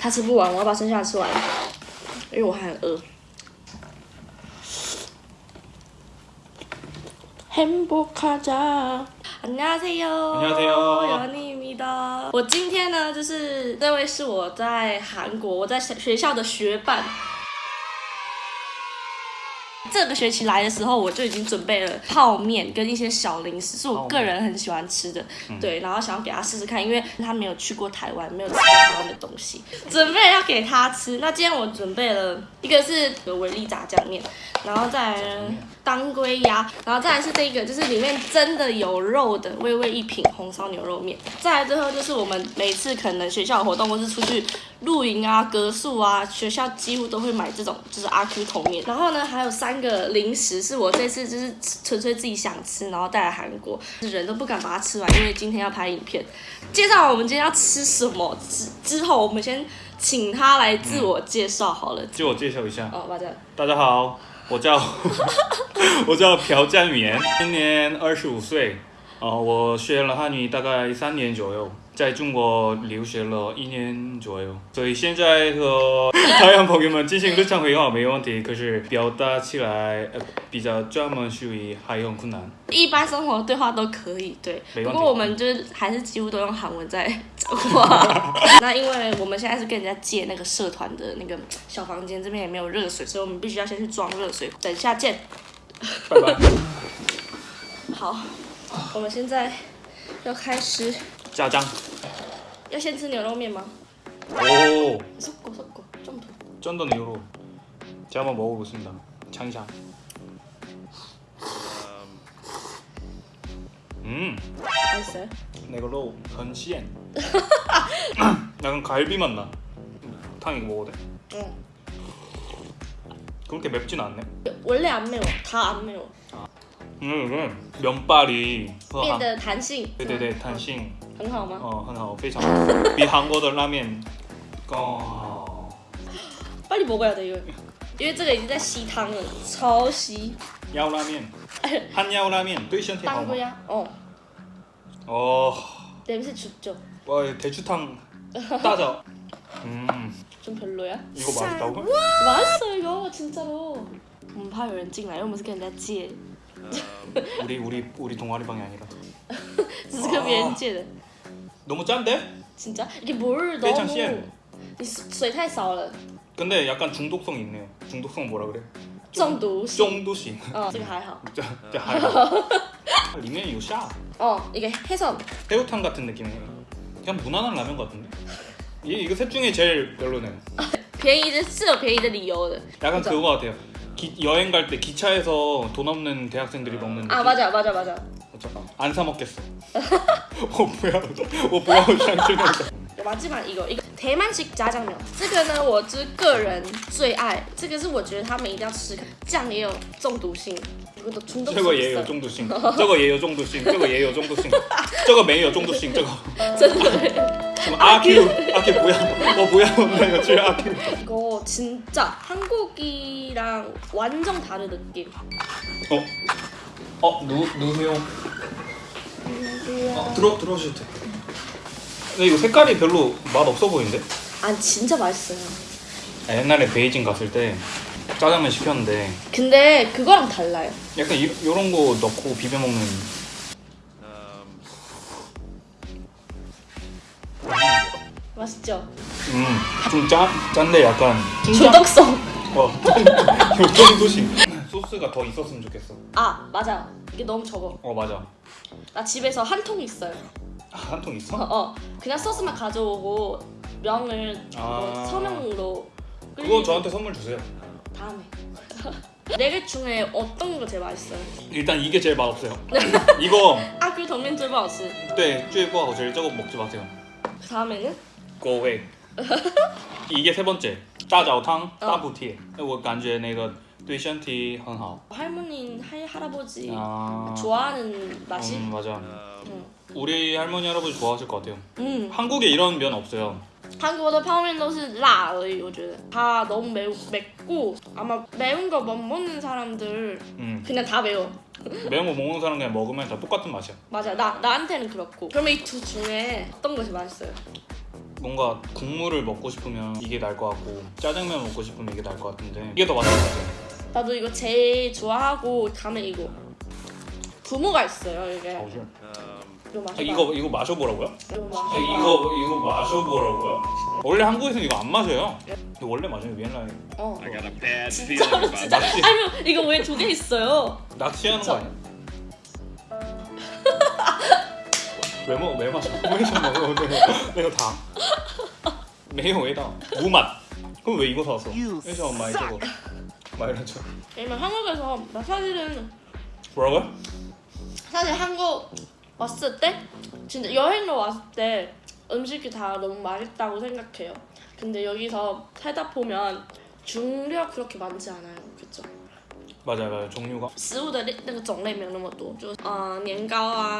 他吃不完，我要把剩下的吃完，因为我还很饿。 행복하자. 안녕하세요. 안녕하세요. 연희입니다. 我今天呢，就是这位是我在韩国，我在学校的学伴。 这个学期来的时候，我就已经准备了泡面跟一些小零食，是我个人很喜欢吃的。对，然后想要给他试试看，因为他没有去过台湾，没有吃过台湾的东西，准备要给他吃。那今天我准备了一个是维力炸酱面，然后再当归鸭，然后再来是这个，就是里面真的有肉的微微一品红烧牛肉面。再来最后就是我们每次可能学校有活动或是出去露营啊、格宿啊，学校几乎都会买这种就是阿 Q 桶面。然后呢，还有三个零食是我这次就是纯粹自己想吃，然后带来韩国，人都不敢把它吃完，因为今天要拍影片。介绍完我们今天要吃什么之之后，我们先请他来自我介绍好了。自我介绍一下，哦，大家。大家好，我叫 我叫朴占元，今年二十五岁，呃，我学了汉语大概三年左右，在中国留学了一年左右，所以现在和 台湾朋友们进行日常会话没问题，可是表达起来呃比较专门属于还很困难。一般生活对话都可以，对。不过我们就是还是几乎都用韩文在讲话。那因为我们现在是跟人家借那个社团的那个小房间，这边也没有热水，所以我们必须要先去装热水。等一下见。拜拜。好，我们现在要开始，짜 장。 要先吃牛肉面吗？ 오, 섞어섞어좀 더. 쩐던 이후로 제가 한번 먹어보겠습니다. 창이장. 음, 맛있어요? 이걸로 건시엔. 약간 갈비 맛 나. 탕 이거 먹어도 돼? 응. 그렇게 맵진 않네. 원래 안 매워. 다 안 매워. 음, 음. 면발이 面的弹性。 네네네 탄싱 很好吗？ 어, 很好非常比韩国的拉面 어, 빨리 먹어야 돼 이거. 因为这个已经在吸汤了，超吸。 야오라면 한야오라면 또身体好吗 땅구야. 어. 어, 냄새 죽죠. 와 대추탕 따져. 음, 좀 별로야? 이거 맛있다고? 맛있어 이거 진짜로. 我们怕有人进来，因为我们是跟人家借， 우리 우리 우리 동아리 방이 아니라. 只是跟别人借的。 너무 짠데? 진짜 이게 뭘非常 너무 咸你水水太少了， 근데 약간 중독성 있네요. 중독성 뭐라 그래? 中毒性。 중독性. 哦，这个还好。 자, 자, 하여. 리면 이거 샤. 哦，一个黑色 새우탕 같은 느낌이에요. 그냥 무난한 라면 같은데? 이 이거 셋 중에 제일 별로네요. 便宜的是有便宜的理由的。 약간 그죠? 그거 같아요. 기, 여행 갈 때 기차에서 돈 없는 대학생들이 먹는 느낌. 아 맞아 맞아 맞아. 안 사 먹겠어. 어 뭐야? 어 뭐야? 샹 马基版一个一个台曼式炸酱面，这个呢我就是个人最爱，这个是我觉得他们一定要吃，酱也有中毒性，这个中毒 저거也有中毒性，这个也有中毒性，这个也有中毒性，这个没有中毒性，这个真的。什么阿 Q 阿 Q 不要，我不要那个去阿 Q。 이거 진짜 한국이랑 완전 다른 느낌. 어? 어 누 누구세요? 어, 들어 들어오셔도 돼. 근데 이거 색깔이 별로 맛 없어 보이는데? 아 진짜 맛있어요. 아, 옛날에 베이징 갔을 때 짜장면 시켰는데 근데 그거랑 달라요. 약간 이, 이런 거 넣고 비벼 먹는. 맛있죠? 음좀 짠 짠데 약간 중독성. 어 요정도심. 소스가 더 있었으면 좋겠어. 아 맞아. 이게 너무 적어. 어 맞아. 나 집에서 한 통 있어요. 한 통 어, 있어? 어. 그냥 소스만 가져오고 명을 뭐 아. 서명으로 그거 끓이고 저한테 선물 주세요. 다음에. 네 개 중에 어떤 거 제일 맛있어요? 일단 이게 제일 맛없어요. 이거 아, 그 덕면最不好吃. 네 쭈이거 제일 저거 먹지 마세요. 그 다음에는 Go away. 이게 세 번째. 짜자오탕 어. 따부티. 我感觉那个 对身体很好. 할머니, 할, 할아버지 아. 좋아하는 맛이? 음 맞아. 응. 우리 할머니 할아버지 좋아하실 것 같아요. 음. 한국에 이런 면 없어요. 한국의 泡面都是辣而已, 我觉得. 다 너무 매우, 맵고 아마 매운 거 못 먹는 사람들 음 그냥 다 매워. 매운 거 먹는 사람 그냥 먹으면 다 똑같은 맛이야. 맞아, 나 나한테는 그렇고. 그러면 이 두 중에 어떤 것이 맛있어요? 뭔가 국물을 먹고 싶으면 이게 나을 것 같고 짜장면 먹고 싶으면 이게 나을 것 같은데 이게 더 맛있는 것 같아요. 나도 이거 제일 좋아하고 다음에 이거 부모가 있어요 이게 이거 마셔봐 아, 이거 이거 마셔보라고요? 이거 마셔 아, 이거 이거 마셔보라고요? 원래 한국에서는 이거 안 마셔요. 근데 원래 마셔요 위엔라이. 어 진짜로 진짜 낚시. 아니 이거 왜 두 개 있어요? 낚시하는 거. 아니야? 왜 먹어? 왜 마셔? 왜좀 먹어? 내가, 내가 다. 매요 왜다? 무맛. 그럼 왜 이거 사왔어? 왜저 많이 저거 많이 저 왜냐면 한국에서 나 사실은 뭐라고요? 사실 한국 왔을 때 진짜 여행로 왔을 때 음식이 다 너무 맛있다고 생각해요. 근데 여기서 살다 보면 중력 그렇게 많지 않아요. 그쵸? 嗯 맞아요 맞아요 종류가 食物的那个种类没有那么多，就呃年糕啊、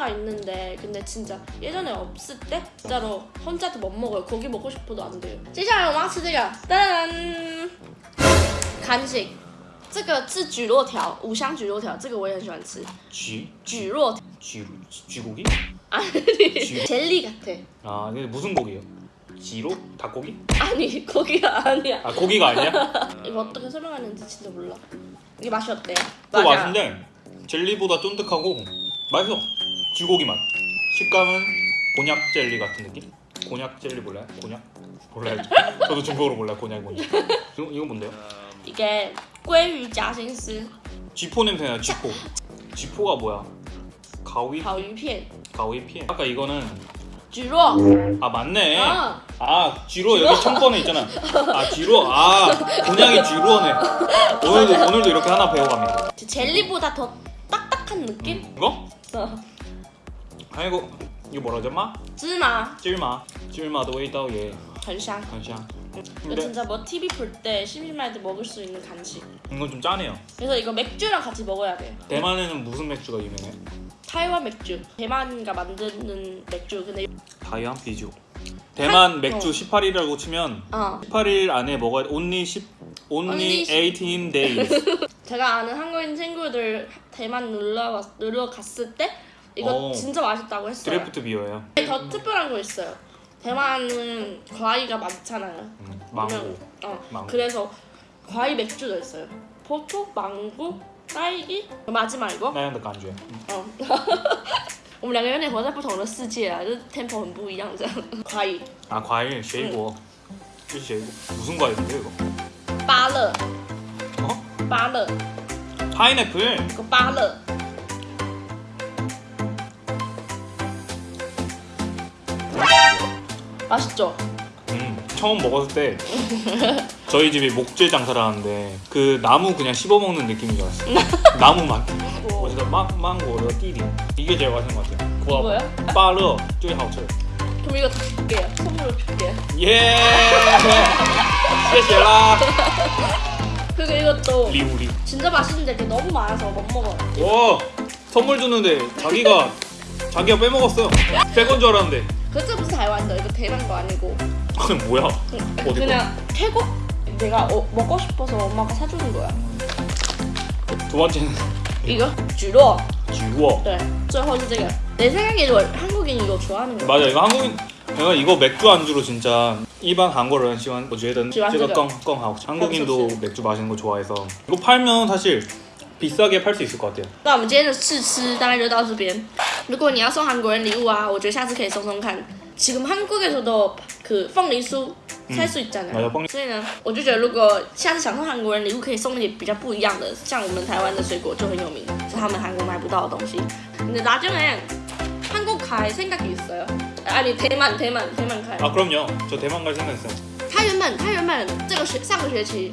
식, 식당가 있는데 근데 진짜 예전에 없을 때 진짜로 혼자도 못 먹어요. 고기 먹고 싶어도 안 돼요. 接下来我们要吃这个，噔，간식。这个是蒟蒻条，五香蒟蒻条，这个我也很喜欢吃。 쥐 蒟蒻 쥐 쥐고기? 아니 젤리 같아. 아 이게 무슨 고기예요? 지로? 닭고기? 아니 고기가 아니야. 아 고기가 아니야? 이거 어떻게 설명하는지 진짜 몰라. 이게 맛이 어때요? 그거 맛인데 젤리보다 쫀득하고 맛있어 쥐고기 맛 식감은 곤약 젤리 같은 느낌? 곤약 젤리 몰라요? 곤약? 몰라요 저도 중국어로 몰라요 곤약이 뭔지 이건, 이건 뭔데요? 이게 꾀유 자신스 쥐포 냄새나요 쥐포 쥐포가 뭐야? 가위? 가위피엔 가위피엔 아까 이거는 쥐로 아 맞네 어. 아 쥐로 여기 청번에 있잖아 아 쥐로 아 곤약이 쥐로네 오늘도 오늘도 이렇게 하나 배워갑니다 젤리보다 더 딱딱한 느낌? 음, 이거? 어 아이고 이거 뭐라 하죠? 마? 芝麻 찔마 찔마도 웨이다오예 很香 한샹 이거 근데 진짜 뭐 TV 볼 때 심심할 때 먹을 수 있는 간식 이건 좀 짜네요 그래서 이거 맥주랑 같이 먹어야 돼 대만에는 무슨 맥주가 유명해? 타이완 맥주 대만가 만드는 맥주 근데 다이안 비주 대만 한- 맥주 어. 18일이라고 치면 어 18일 안에 먹어야 only 10 only Only 18 days 제가 아는 한국인 친구들 대만 놀러 왔, 놀러 갔을 때 이거 어. 진짜 맛있다고 했어요 드래프트 비어예요 더 특별한 거 있어요 대만은 과일가 많잖아요 음, 망고 유명- 어 망고. 그래서 과일 맥주도 있어요 포토, 망고, 딸기 마지막 이거 那样的感觉哦，我们两个有点活在不同的世界啊，就是 tempo 很不一样这样。과일 아 과일 쉐이고 이 쉐이고 무슨 과일인데 이거? 芭乐， 어? 芭乐， 파인애플 이거 芭乐。 맛있죠? 음, 처음 먹었을 때 저희 집이 목재 장사를 하는데 그 나무 그냥 씹어 먹는 느낌인 줄 알았어요. 나무 맛. 오. 我觉得 망, 망고의 띠리 이게 제일 맛있는 것 같아요. 이거요? 芭乐最好吃. 그럼 이거 다 줄게요. 선물로 줄게요. 예. 谢谢啦. 그리고 이것도 리우리. 진짜 맛있는데 이게 너무 많아서 못 먹어요. 와 선물 줬는데 자기가 자기가 빼먹었어요. 빼건 줄 알았는데. 그거 무슨 타이완도 이거 대만 거 아니고 아니 뭐야? 어디 그냥 태국 내가 어, 먹고 싶어서 엄마가 사주는 거야. 두 번째는 이거 주로. 쥐워. 对，最后是这个。내 생각에 이거 한국인 이거 좋아하는 거. 맞아 이거 한국인 내가 이거 맥주 안주로 진짜 일반 한국人 喜欢我觉得喜欢这个这个更更好 한국인도 是是 맥주 마시는 거 좋아해서 이거 팔면 사실 비싸게 팔 수 있을 것 같아요 那我们今天的试吃大概就到这边。 如果你要送韩国人礼物啊，我觉得下次可以送送看。지금한국에서도그凤梨酥살수 있잖아요. 맞아요凤梨所以呢，我就觉得如果下次想送韩国人礼物，可以送一些比较不一样的，像我们台湾的水果就很有名，是他们韩国买不到的东西。근데나중에한국갈생각이있어요아니대만대만대만갈 아 그럼요 저 대만 갈 생각 있어요 他原本他原本这个学上个学期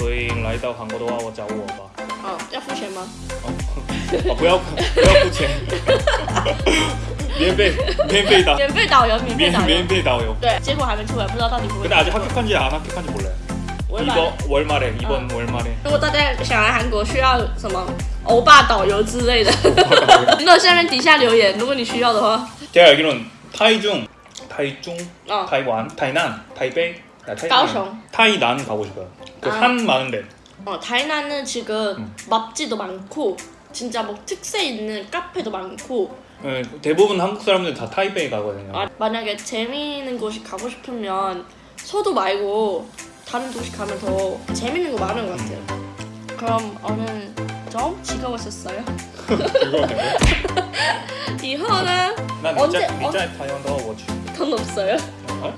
所以来到韩国的话，我找我吧。哦，要付钱吗？哦，哦不要不要付钱，免费免费导免费导游，免费导游免免。费导游。对，结果还没出来，不知道到底会不会。 근데 아직 합격한지 안 합격한지 몰라요. 我会把 이번 월말에 이번 월말에 如果大家想来韩国，需要什么欧巴导游之类的，那下面底下留言，如果你需要的话。 제가 알기로는 타이중, 타이중, 어. 타이완, 타이난, 타이베이, 아, 타이난, 가오슝. 타이난 가고 싶어요. 그 아. 산 많은데. 어, 타이난은 지금 음. 맛집도 많고 진짜 뭐 특색 있는 카페도 많고 네, 대부분 한국 사람들 다 타이베이 가거든요. 아, 만약에 재미있는 곳이 가고 싶으면 서도 말고 다른 도시 가면 더 재밌는 거 많은 것 같아요. 그럼 오늘 좀 즐거웠었어요. 이거는 난 언제- 진짜 타이완 더 워치. 돈 없어요. 어?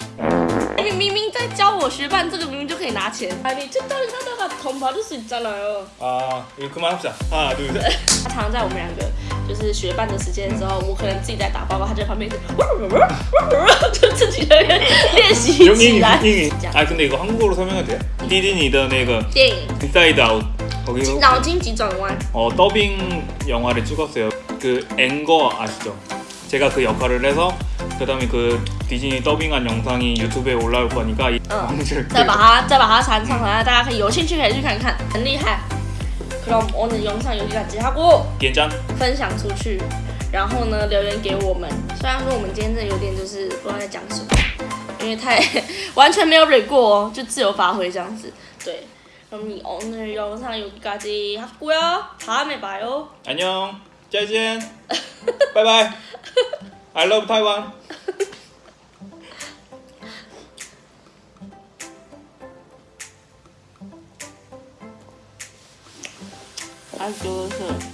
明明明在教我学办这个，明明就可以拿钱。啊，你这段하다가돈 받을 수 있잖아요. 아 이거 그만합시다. 하나 둘 셋. 他常常在我们两个就是学伴的时间的时候，我可能自己在打报告，他就在旁边一直就自己在那边练习起 용인이 来。 용인이. 这样 아 근데 이거 한국어로 설명해도 돼? 디즈니의 그 电影 인사이드 아웃 거기 脑筋急转弯， 어, 더빙 영화를 찍었어요. 그 앵거 아시죠? 제가 그 역할을 해서 그다음에 그 디즈니 더빙한 영상이 유튜브에 올라올 거니까 이 응. 방송을 再把它再把它传上来，大家可以有兴趣可以去看看，很厉害。그럼오늘영상여기까지하고 괜찮? 分享出去，然后呢留言给我们。虽然说我们今天真的有点就是不知道在讲什么，因为太完全没有蕊过哦，就自由发挥这样子。对，그럼오늘영상여기까지하고요다음에봐요 안녕. 짜잔. 바이바이. I love Taiwan. 아, 그래서